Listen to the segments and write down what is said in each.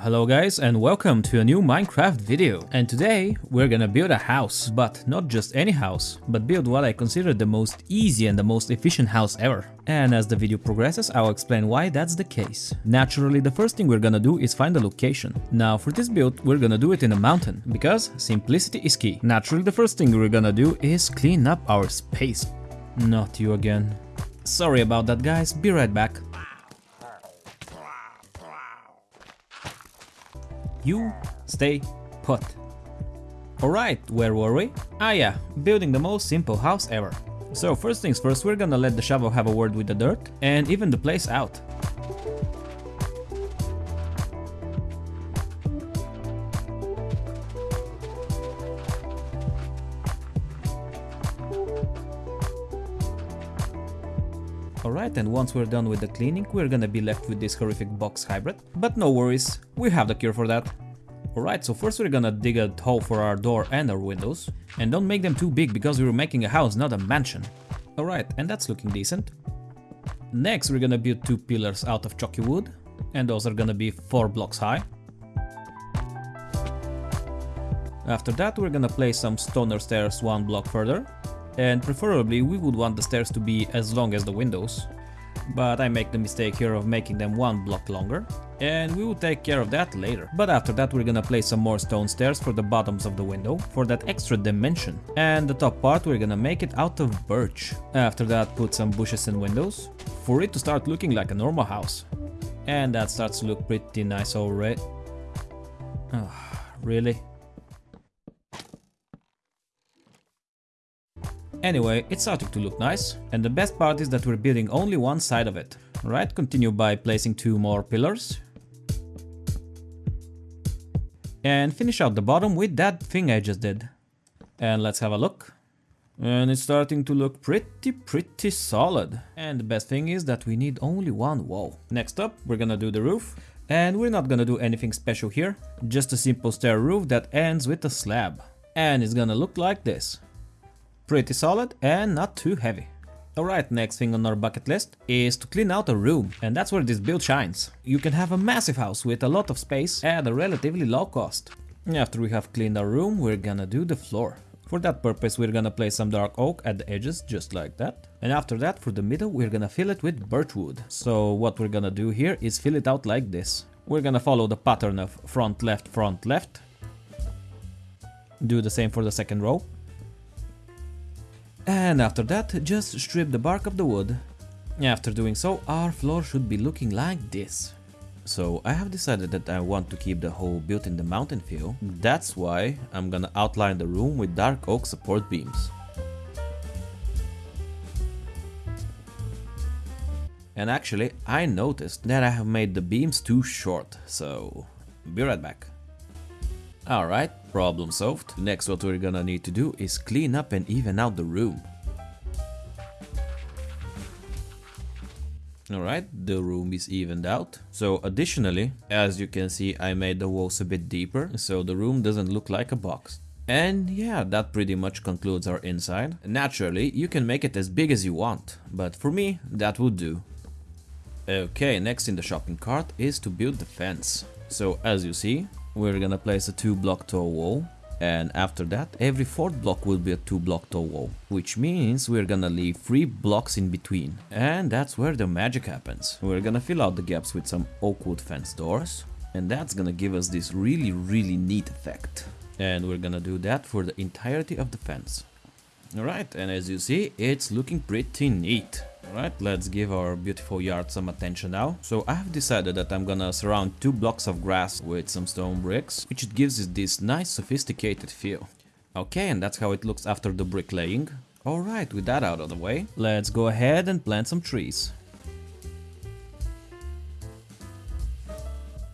Hello guys and welcome to a new Minecraft video. And today we're gonna build a house, but not just any house, but build what I consider the most easy and the most efficient house ever. And as the video progresses, I'll explain why that's the case. Naturally, the first thing we're gonna do is find a location. Now for this build, we're gonna do it in a mountain, because simplicity is key. Naturally, the first thing we're gonna do is clean up our space. Not you again. Sorry about that guys, be right back. You stay put. Alright, where were we? Ah yeah, building the most simple house ever. So first things first, we're gonna let the shovel have a word with the dirt and even the place out. Alright, and once we're done with the cleaning, we're gonna be left with this horrific box hybrid. But no worries, we have the cure for that. Alright, so first we're gonna dig a hole for our door and our windows. And don't make them too big because we're making a house, not a mansion. Alright, and that's looking decent. Next we're gonna build two pillars out of chalky wood. And those are gonna be 4 blocks high. After that we're gonna place some stoner stairs one block further and preferably we would want the stairs to be as long as the windows. But I make the mistake here of making them one block longer, and we will take care of that later. But after that we're gonna place some more stone stairs for the bottoms of the window, for that extra dimension. And the top part we're gonna make it out of birch. After that put some bushes and windows, for it to start looking like a normal house. And that starts to look pretty nice already. Oh, really? Anyway, it's starting to look nice, and the best part is that we're building only one side of it. Right, continue by placing two more pillars. And finish out the bottom with that thing I just did. And let's have a look. And it's starting to look pretty, pretty solid. And the best thing is that we need only one wall. Next up, we're gonna do the roof. And we're not gonna do anything special here, just a simple stair roof that ends with a slab. And it's gonna look like this. Pretty solid and not too heavy. Alright, next thing on our bucket list is to clean out a room, and that's where this build shines. You can have a massive house with a lot of space at a relatively low cost. After we have cleaned our room, we're gonna do the floor. For that purpose, we're gonna place some dark oak at the edges, just like that. And after that, for the middle, we're gonna fill it with birch wood. So what we're gonna do here is fill it out like this. We're gonna follow the pattern of front left front left. Do the same for the second row. And after that, just strip the bark of the wood. After doing so, our floor should be looking like this. So I have decided that I want to keep the whole built in the mountain feel. That's why I'm gonna outline the room with dark oak support beams. And actually, I noticed that I have made the beams too short, so be right back. Alright, problem solved. Next what we're gonna need to do is clean up and even out the room. Alright, the room is evened out. So additionally, as you can see, I made the walls a bit deeper, so the room doesn't look like a box. And yeah, that pretty much concludes our inside. Naturally, you can make it as big as you want, but for me, that would do. Okay, next in the shopping cart is to build the fence. So as you see, we're gonna place a 2 block tall wall and after that every fourth block will be a 2 block tall wall which means we're gonna leave 3 blocks in between and that's where the magic happens. We're gonna fill out the gaps with some oak wood fence doors and that's gonna give us this really really neat effect and we're gonna do that for the entirety of the fence. Alright and as you see it's looking pretty neat. Alright, let's give our beautiful yard some attention now. So I have decided that I'm gonna surround two blocks of grass with some stone bricks, which gives it this nice sophisticated feel. Okay, and that's how it looks after the bricklaying. Alright, with that out of the way, let's go ahead and plant some trees.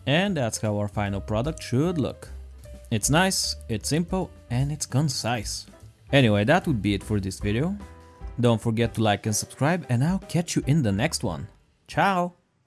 And that's how our final product should look. It's nice, it's simple, and it's concise. Anyway, that would be it for this video. Don't forget to like and subscribe and I'll catch you in the next one. Ciao!